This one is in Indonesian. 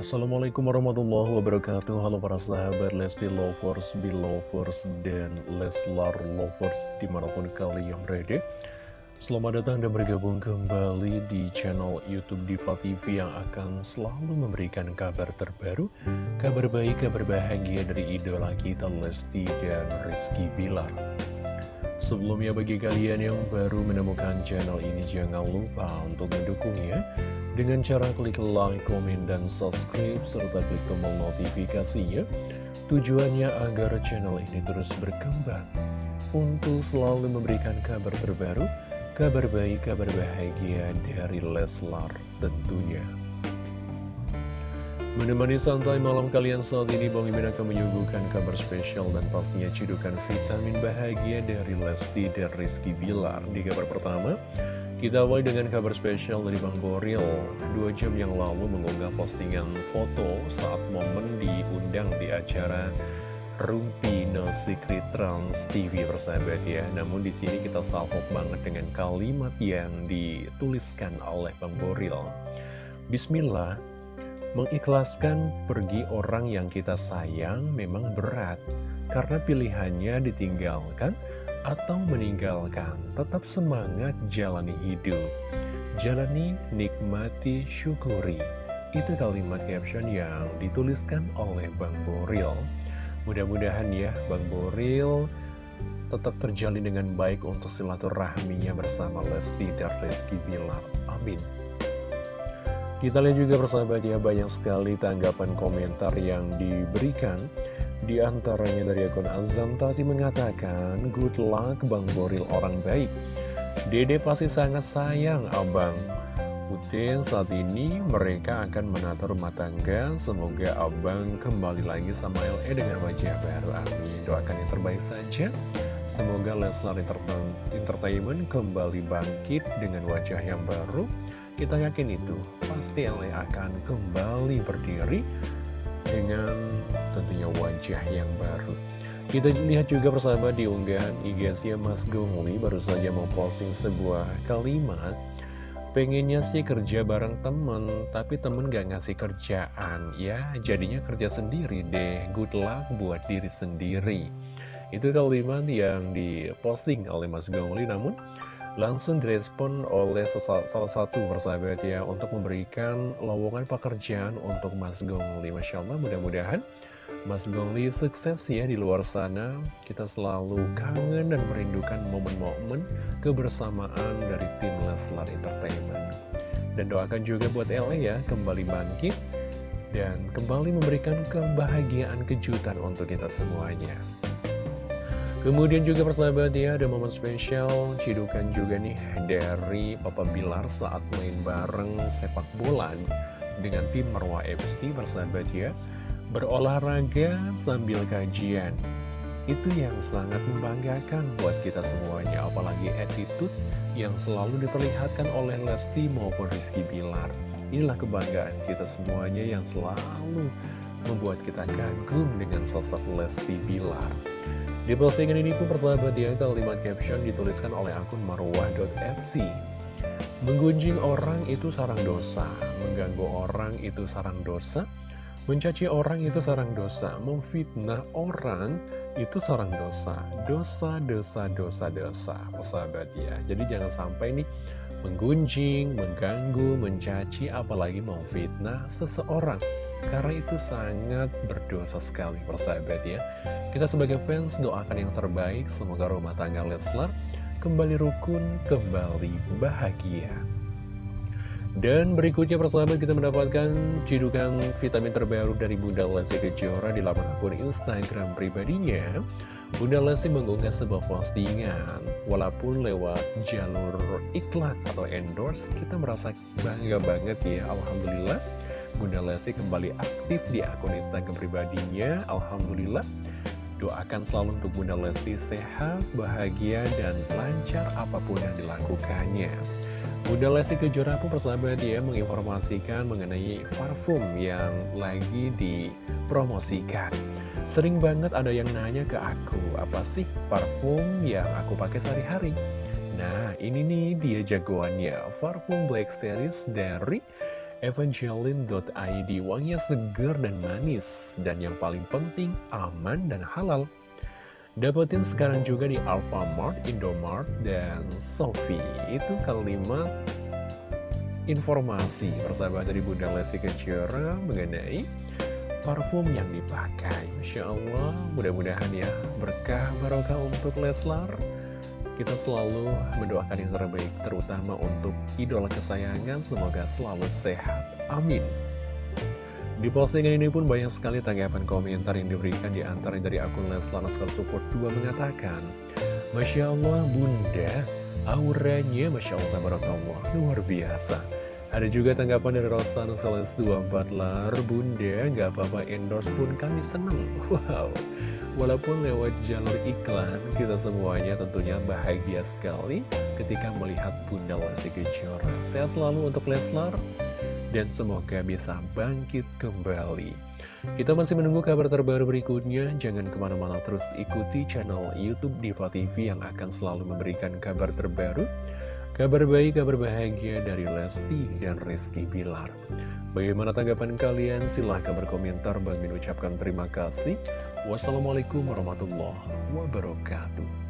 Assalamualaikum warahmatullahi wabarakatuh. Halo para sahabat Lesti Lovers, Belovers, dan Leslar Lovers di mana pun kalian berada. Selamat datang dan bergabung kembali di channel Youtube Diva TV yang akan selalu memberikan kabar terbaru Kabar baik, kabar bahagia dari idola kita Lesti dan Rizky Bilar. Sebelumnya bagi kalian yang baru menemukan channel ini jangan lupa untuk mendukungnya dengan cara klik like, komen, dan subscribe serta klik tombol notifikasinya tujuannya agar channel ini terus berkembang. Untuk selalu memberikan kabar terbaru kabar baik, kabar bahagia dari Leslar tentunya. Menemani santai malam kalian saat ini Bang Imin akan menyuguhkan kabar spesial dan pastinya cidukan vitamin bahagia dari Lesti dan Rizky Bilar. Di kabar pertama, kita awali dengan kabar spesial dari Bang Boril. Dua jam yang lalu mengunggah postingan foto saat momen diundang di acara Rumpi No Secret Trans TV persahabat ya. Namun di sini kita salpok banget dengan kalimat yang dituliskan oleh Bang Boril. Bismillah Mengikhlaskan pergi orang yang kita sayang memang berat, karena pilihannya ditinggalkan atau meninggalkan. Tetap semangat jalani hidup. Jalani, nikmati, syukuri. Itu kalimat caption yang dituliskan oleh Bang Boril. Mudah-mudahan ya Bang Boril tetap terjalin dengan baik untuk silaturahminya bersama Lesti dan Rizky Bilar. Amin. Kita lihat juga persahabat ya banyak sekali tanggapan komentar yang diberikan Di antaranya dari akun Azam Tati mengatakan Good luck Bang Boril orang baik. Dede pasti sangat sayang abang. Putin saat ini mereka akan menata rumah tangga. Semoga abang kembali lagi sama LE dengan wajah baru. Amin. Doakan yang terbaik saja. Semoga Leslar Entertainment kembali bangkit dengan wajah yang baru. Kita yakin itu. Pasti LA akan kembali berdiri dengan tentunya wajah yang baru. Kita lihat juga persahabat di unggahan IG-nya Mas Gongli baru saja memposting sebuah kalimat. Pengennya sih kerja bareng temen, tapi temen gak ngasih kerjaan. Ya, jadinya kerja sendiri deh, good luck buat diri sendiri. Itu kalimat yang diposting oleh Mas Gongli, namun langsung direspon oleh salah satu persahabat ya untuk memberikan lowongan pekerjaan untuk Mas Gongli Masya Allah mudah-mudahan Mas Gongli sukses ya di luar sana. Kita selalu kangen dan merindukan momen-momen kebersamaan dari tim Leslar Entertainment. Dan doakan juga buat LA ya kembali bangkit dan kembali memberikan kebahagiaan kejutan untuk kita semuanya. Kemudian juga persahabat ya ada momen spesial cidukan juga nih dari Papa Bilar saat main bareng sepak bola dengan tim Marwa FC persahabat ya berolahraga sambil kajian. Itu yang sangat membanggakan buat kita semuanya apalagi attitude yang selalu diperlihatkan oleh Lesti maupun Rizky Bilar. Inilah kebanggaan kita semuanya yang selalu membuat kita kagum dengan sosok Lesti Bilar. Di postingan ini pun persahabat ya, kalimat caption dituliskan oleh akun marwah.fc. Menggunjing orang itu sarang dosa, mengganggu orang itu sarang dosa, mencaci orang itu sarang dosa, memfitnah orang itu sarang dosa. Dosa, dosa, dosa, dosa, persahabat ya. Jadi jangan sampai nih menggunjing, mengganggu, mencaci, apalagi memfitnah seseorang. Karena itu sangat berdosa sekali persahabat ya Kita sebagai fans doakan yang terbaik Semoga rumah tangga Leslar kembali rukun, kembali bahagia dan berikutnya persahabat kita mendapatkan cidukan vitamin terbaru dari Bunda Lesti Kejora di laman akun Instagram pribadinya. Bunda Lesti mengunggah sebuah postingan, walaupun lewat jalur iklan atau endorse, kita merasa bangga banget ya, Alhamdulillah. Bunda Lesti kembali aktif di akun Instagram pribadinya. Alhamdulillah. Doakan selalu untuk Bunda Lesti sehat, bahagia, dan lancar apa pun yang dilakukannya. Bunda Lesti Kejora pun persahabat dia menginformasikan mengenai parfum yang lagi dipromosikan. Sering banget ada yang nanya ke aku, apa sih parfum yang aku pakai sehari-hari? Nah, ini nih dia jagoannya, parfum Black Series dari evangeline.id Wanginya segar dan manis Dan yang paling penting aman dan halal. Dapetin sekarang juga di Alfamart, Indomart, dan Sofi Itu kalimat informasi persahabat dari Bunda Lesti Kejora mengenai parfum yang dipakai. Masya Allah, mudah-mudahan ya berkah barokah untuk Leslar Kita selalu mendoakan yang terbaik terutama untuk idola kesayangan. Semoga selalu sehat, amin. Di postingan ini pun banyak sekali tanggapan komentar yang diberikan di antara dari akun Leslar Support 2 mengatakan Masya Allah bunda, auranya Masya Allah Tabarakallah, luar biasa. Ada juga tanggapan dari Rosan Seles 24 lar Bunda gak apa-apa endorse pun kami seneng Wow Walaupun lewat jalur iklan Kita semuanya tentunya bahagia sekali Ketika melihat Bunda Lesti Kejora. Sehat selalu untuk Leslar Dan semoga bisa bangkit kembali. Kita masih menunggu kabar terbaru berikutnya, jangan ke mana-mana terus ikuti channel Youtube Diva TV yang akan selalu memberikan kabar terbaru, Kabar baik, kabar bahagia dari Lesti dan Rizky Bilar. Bagaimana tanggapan kalian? Silahkan berkomentar. Bang Min ucapkan terima kasih. Wassalamualaikum warahmatullahi wabarakatuh.